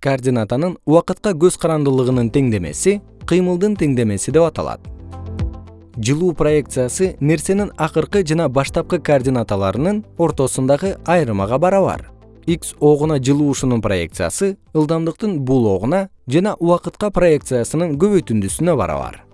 координатанын убакытка көз карандылыгынын теңдемеси кыймылдын теңдемеси деп аталат. Жылуу проекциясы нерсенин акыркы жана баштапкы координаталарынын ортосундагы айырмага барабар. X огуна жылуушунун проекциясы ылдамдыктын бул огуна жана убакытка проекциясынын көбөйтүндүсүнө барабар.